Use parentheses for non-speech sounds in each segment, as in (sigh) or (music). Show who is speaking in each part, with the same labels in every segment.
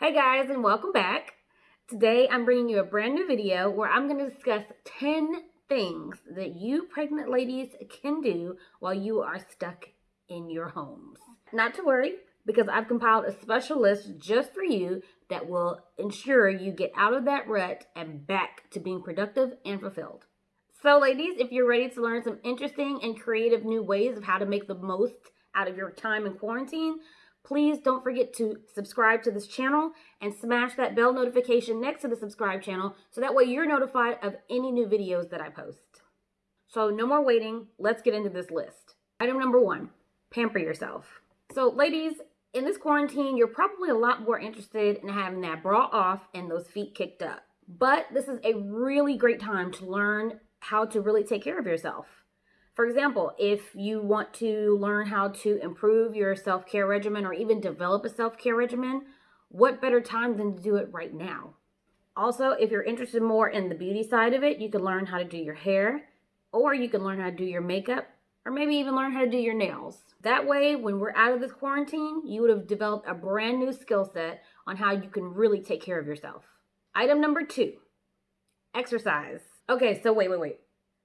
Speaker 1: Hey guys and welcome back. Today I'm bringing you a brand new video where I'm going to discuss 10 things that you pregnant ladies can do while you are stuck in your homes. Not to worry because I've compiled a special list just for you that will ensure you get out of that rut and back to being productive and fulfilled. So ladies, if you're ready to learn some interesting and creative new ways of how to make the most out of your time in quarantine, Please don't forget to subscribe to this channel and smash that bell notification next to the subscribe channel so that way you're notified of any new videos that I post. So no more waiting, let's get into this list. Item number one, pamper yourself. So ladies, in this quarantine, you're probably a lot more interested in having that bra off and those feet kicked up. But this is a really great time to learn how to really take care of yourself. For example, if you want to learn how to improve your self care regimen or even develop a self care regimen, what better time than to do it right now? Also, if you're interested more in the beauty side of it, you can learn how to do your hair, or you can learn how to do your makeup, or maybe even learn how to do your nails. That way, when we're out of this quarantine, you would have developed a brand new skill set on how you can really take care of yourself. Item number two exercise. Okay, so wait, wait, wait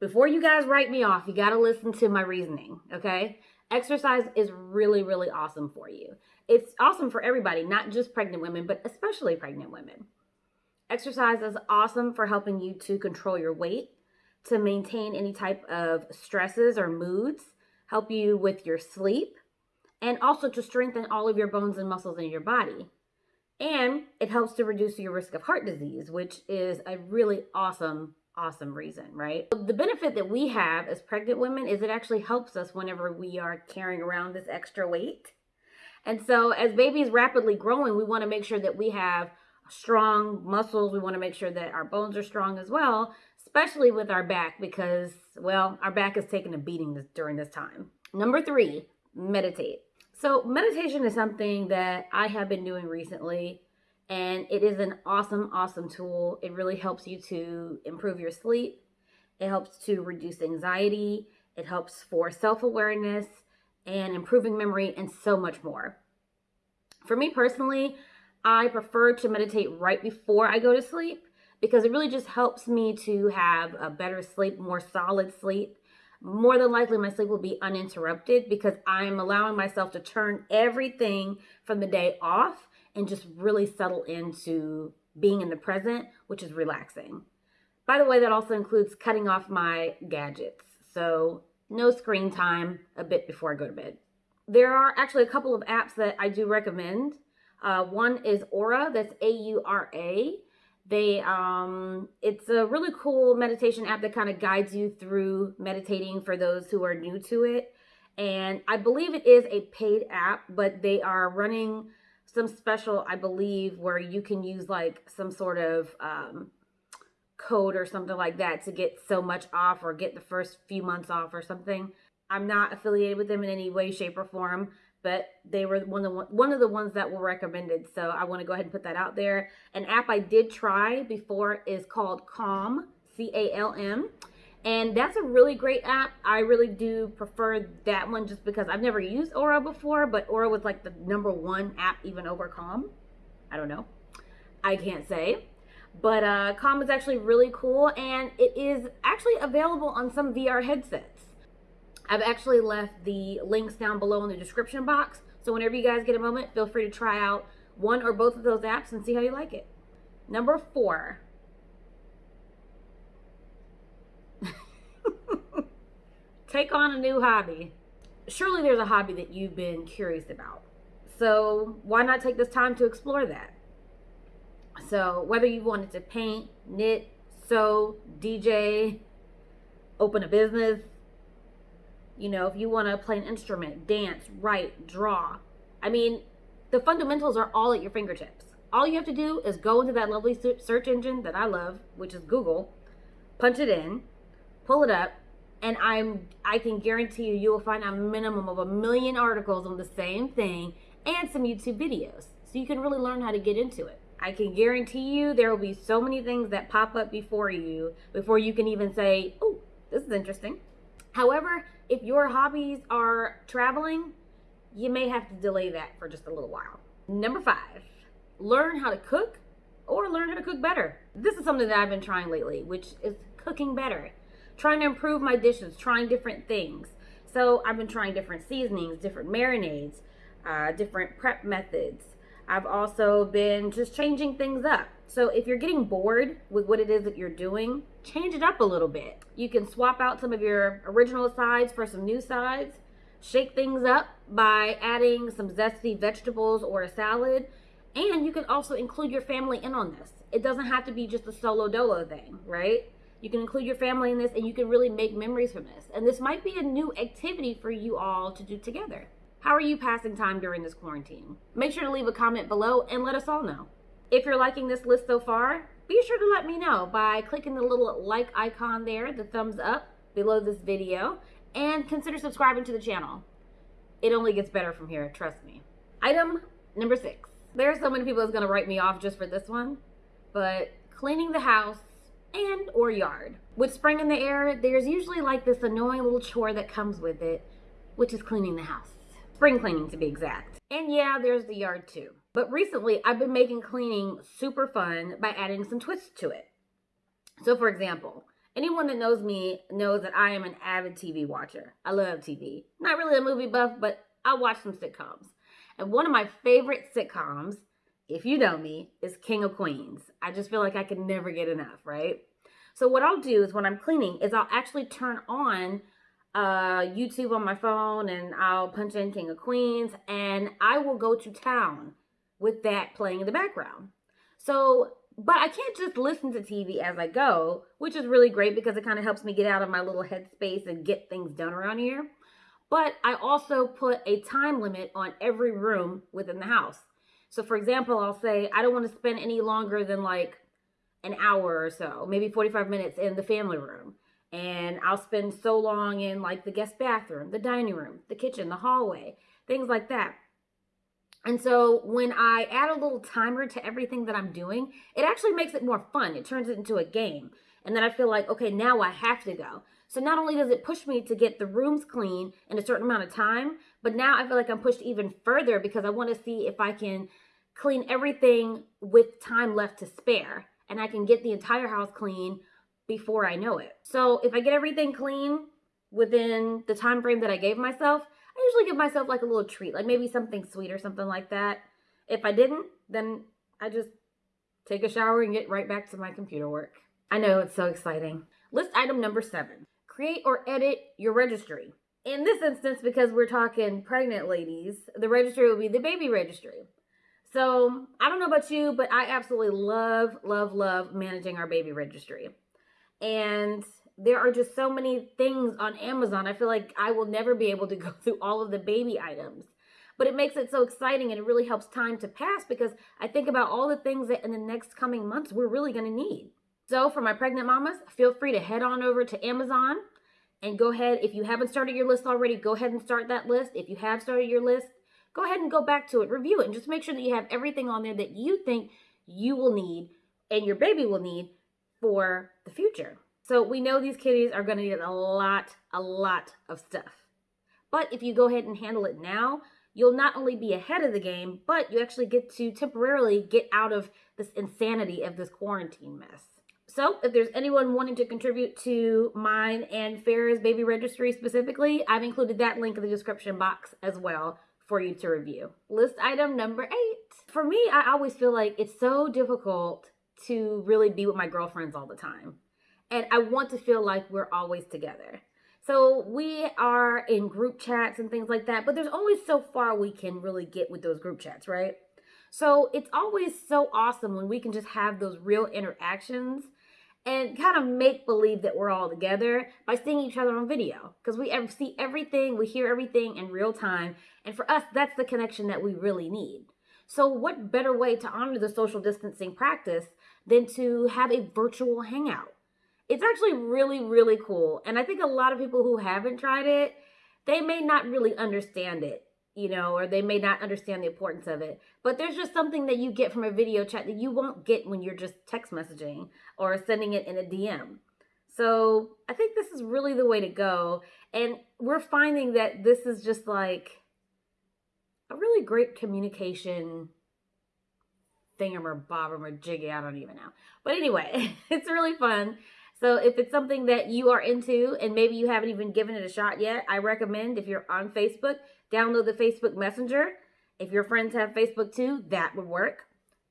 Speaker 1: before you guys write me off, you got to listen to my reasoning, okay? Exercise is really, really awesome for you. It's awesome for everybody, not just pregnant women, but especially pregnant women. Exercise is awesome for helping you to control your weight, to maintain any type of stresses or moods, help you with your sleep, and also to strengthen all of your bones and muscles in your body. And it helps to reduce your risk of heart disease, which is a really awesome awesome reason, right? The benefit that we have as pregnant women is it actually helps us whenever we are carrying around this extra weight. And so as babies rapidly growing, we want to make sure that we have strong muscles. We want to make sure that our bones are strong as well, especially with our back because, well, our back is taking a beating this, during this time. Number three, meditate. So meditation is something that I have been doing recently and it is an awesome, awesome tool. It really helps you to improve your sleep. It helps to reduce anxiety. It helps for self awareness and improving memory and so much more. For me personally, I prefer to meditate right before I go to sleep because it really just helps me to have a better sleep, more solid sleep. More than likely, my sleep will be uninterrupted because I'm allowing myself to turn everything from the day off and just really settle into being in the present, which is relaxing. By the way, that also includes cutting off my gadgets. So no screen time a bit before I go to bed. There are actually a couple of apps that I do recommend. Uh, one is Aura, that's A-U-R-A. They, um, it's a really cool meditation app that kind of guides you through meditating for those who are new to it. And I believe it is a paid app, but they are running some special, I believe, where you can use like some sort of um, code or something like that to get so much off or get the first few months off or something. I'm not affiliated with them in any way, shape, or form, but they were one of the one of the ones that were recommended. So I want to go ahead and put that out there. An app I did try before is called Calm, C A L M. And that's a really great app. I really do prefer that one just because I've never used Aura before, but Aura was like the number one app even over Calm. I don't know. I can't say. But uh, Calm is actually really cool and it is actually available on some VR headsets. I've actually left the links down below in the description box. So whenever you guys get a moment, feel free to try out one or both of those apps and see how you like it. Number four, take on a new hobby. Surely there's a hobby that you've been curious about. So why not take this time to explore that? So whether you wanted to paint, knit, sew, DJ, open a business, you know, if you want to play an instrument, dance, write, draw. I mean, the fundamentals are all at your fingertips. All you have to do is go into that lovely search engine that I love, which is Google, punch it in, pull it up, and I'm I can guarantee you you will find a minimum of a million articles on the same thing and some YouTube videos. So you can really learn how to get into it. I can guarantee you there will be so many things that pop up before you before you can even say, "Oh, this is interesting." However, if your hobbies are traveling, you may have to delay that for just a little while. Number 5, learn how to cook or learn how to cook better. This is something that I've been trying lately, which is cooking better. Trying to improve my dishes, trying different things. So I've been trying different seasonings, different marinades, uh, different prep methods. I've also been just changing things up. So if you're getting bored with what it is that you're doing, change it up a little bit. You can swap out some of your original sides for some new sides. Shake things up by adding some zesty vegetables or a salad. And you can also include your family in on this. It doesn't have to be just a solo dolo thing, right? You can include your family in this and you can really make memories from this. And this might be a new activity for you all to do together. How are you passing time during this quarantine? Make sure to leave a comment below and let us all know. If you're liking this list so far, be sure to let me know by clicking the little like icon there, the thumbs up below this video, and consider subscribing to the channel. It only gets better from here, trust me. Item number six. There are so many people that's gonna write me off just for this one, but cleaning the house and or yard. With spring in the air, there's usually like this annoying little chore that comes with it, which is cleaning the house. Spring cleaning to be exact. And yeah, there's the yard too. But recently, I've been making cleaning super fun by adding some twists to it. So for example, anyone that knows me knows that I am an avid TV watcher. I love TV. Not really a movie buff, but I watch some sitcoms. And one of my favorite sitcoms if you know me, is King of Queens. I just feel like I can never get enough, right? So what I'll do is when I'm cleaning is I'll actually turn on uh, YouTube on my phone and I'll punch in King of Queens and I will go to town with that playing in the background. So, but I can't just listen to TV as I go, which is really great because it kind of helps me get out of my little headspace and get things done around here. But I also put a time limit on every room within the house. So for example, I'll say, I don't want to spend any longer than like an hour or so, maybe 45 minutes in the family room. And I'll spend so long in like the guest bathroom, the dining room, the kitchen, the hallway, things like that. And so when I add a little timer to everything that I'm doing, it actually makes it more fun. It turns it into a game. And then I feel like, okay, now I have to go. So not only does it push me to get the rooms clean in a certain amount of time, but now I feel like I'm pushed even further because I want to see if I can clean everything with time left to spare and I can get the entire house clean before I know it. So if I get everything clean within the time frame that I gave myself, I usually give myself like a little treat, like maybe something sweet or something like that. If I didn't, then I just take a shower and get right back to my computer work. I know it's so exciting. List item number seven, create or edit your registry. In this instance, because we're talking pregnant ladies, the registry will be the baby registry. So I don't know about you, but I absolutely love, love, love managing our baby registry. And there are just so many things on Amazon. I feel like I will never be able to go (laughs) through all of the baby items. But it makes it so exciting and it really helps time to pass because I think about all the things that in the next coming months we're really going to need. So for my pregnant mamas, feel free to head on over to Amazon and go ahead. If you haven't started your list already, go ahead and start that list. If you have started your list, go ahead and go back to it, review it, and just make sure that you have everything on there that you think you will need and your baby will need for the future. So we know these kitties are going to need a lot, a lot of stuff. But if you go ahead and handle it now, you'll not only be ahead of the game, but you actually get to temporarily get out of this insanity of this quarantine mess. So if there's anyone wanting to contribute to mine and Farah's baby registry specifically, I've included that link in the description box as well for you to review. List item number eight. For me, I always feel like it's so difficult to really be with my girlfriends all the time. And I want to feel like we're always together. So we are in group chats and things like that, but there's only so far we can really get with those group chats, right? So it's always so awesome when we can just have those real interactions and kind of make believe that we're all together by seeing each other on video because we see everything, we hear everything in real time. And for us, that's the connection that we really need. So what better way to honor the social distancing practice than to have a virtual hangout? It's actually really, really cool. And I think a lot of people who haven't tried it, they may not really understand it you know, or they may not understand the importance of it. But there's just something that you get from a video chat that you won't get when you're just text messaging or sending it in a DM. So I think this is really the way to go. And we're finding that this is just like a really great communication thingamabobber or bob or jiggy. I don't even know. But anyway, (laughs) it's really fun. So if it's something that you are into and maybe you haven't even given it a shot yet, I recommend if you're on Facebook, download the Facebook Messenger. If your friends have Facebook too, that would work.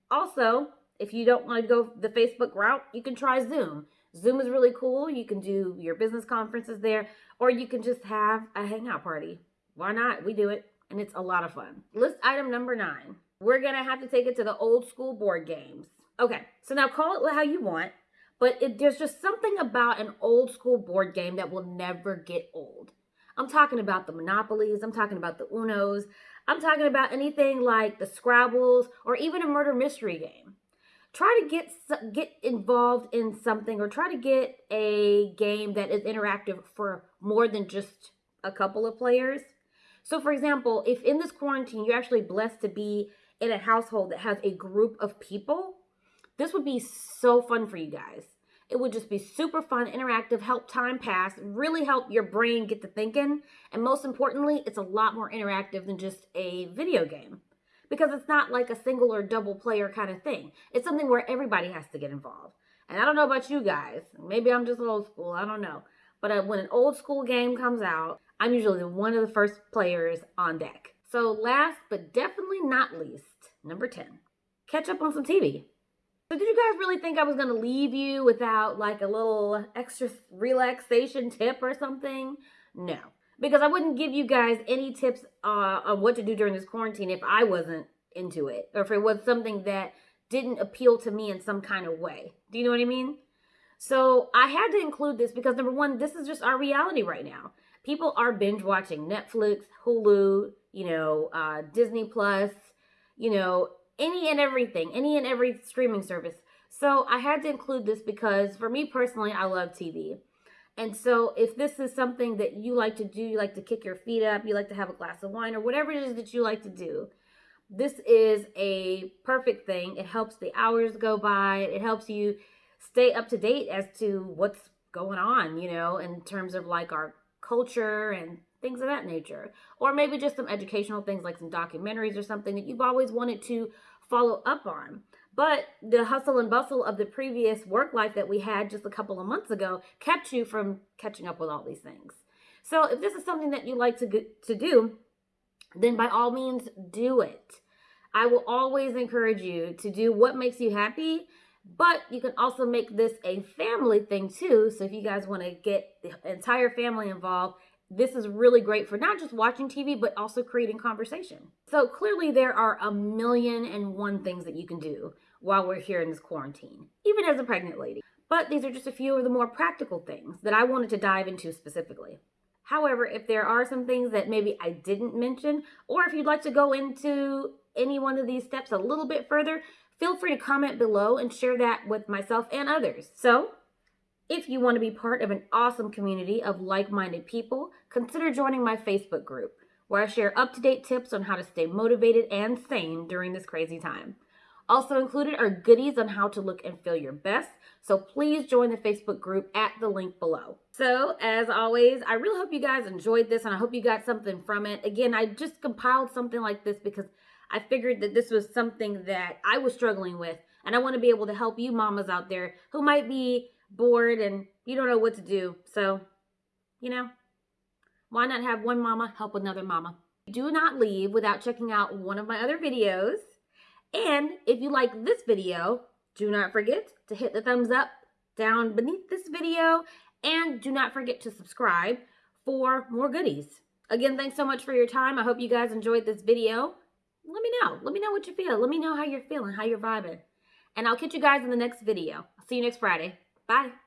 Speaker 1: Also, if you don't want to go the Facebook route, you can try Zoom. Zoom is really cool. You can do your business conferences there, or you can just have a hangout party. Why not? We do it, and it's a lot of fun. List item number nine. We're going to have to take it to the old school board games. Okay, so now call it how you want, but it, there's just something about an old school board game that will never get old. I'm talking about the Monopolies, I'm talking about the Unos, I'm talking about anything like the Scrabbles or even a murder mystery game try to get get involved in something or try to get a game that is interactive for more than just a couple of players. So for example, if in this quarantine you're actually blessed to be in a household that has a group of people, this would be so fun for you guys. It would just be super fun, interactive, help time pass, really help your brain get to thinking. And most importantly, it's a lot more interactive than just a video game because it's not like a single or double player kind of thing. It's something where everybody has to get involved. And I don't know about you guys. Maybe I'm just old school. I don't know. But uh, when an old school game comes out, I'm usually one of the first players on deck. So last but definitely not least, number 10, catch up on some TV. So did you guys really think I was going to leave you without like a little extra relaxation tip or something? No because I wouldn't give you guys any tips uh, on what to do during this quarantine if I wasn't into it or if it was something that didn't appeal to me in some kind of way. Do you know what I mean? So I had to include this because number one, this is just our reality right now. People are binge watching Netflix, Hulu, you know, uh, Disney Plus, you know, any and everything, any and every streaming service. So I had to include this because for me personally, I love TV. And so if this is something that you like to do, you like to kick your feet up, you like to have a glass of wine or whatever it is that you like to do, this is a perfect thing. It helps the hours go by. It helps you stay up to date as to what's going on, you know, in terms of like our culture and things of that nature. Or maybe just some educational things like some documentaries or something that you've always wanted to follow up on. But the hustle and bustle of the previous work life that we had just a couple of months ago kept you from catching up with all these things. So if this is something that you like to, to do, then by all means do it. I will always encourage you to do what makes you happy, but you can also make this a family thing too. So if you guys want to get the entire family involved, this is really great for not just watching TV, but also creating conversation. So clearly there are a million and one things that you can do while we're here in this quarantine, even as a pregnant lady. But these are just a few of the more practical things that I wanted to dive into specifically. However, if there are some things that maybe I didn't mention, or if you'd like to go into any one of these steps a little bit further, feel free to comment below and share that with myself and others. So, if you want to be part of an awesome community of like-minded people, consider joining my Facebook group, where I share up-to-date tips on how to stay motivated and sane during this crazy time. Also included are goodies on how to look and feel your best. So please join the Facebook group at the link below. So as always, I really hope you guys enjoyed this and I hope you got something from it. Again, I just compiled something like this because I figured that this was something that I was struggling with. And I want to be able to help you mamas out there who might be bored and you don't know what to do. So, you know, why not have one mama help another mama? Do not leave without checking out one of my other videos. And if you like this video, do not forget to hit the thumbs up down beneath this video and do not forget to subscribe for more goodies. Again, thanks so much for your time. I hope you guys enjoyed this video. Let me know. Let me know what you feel. Let me know how you're feeling, how you're vibing. And I'll catch you guys in the next video. I'll see you next Friday. Bye.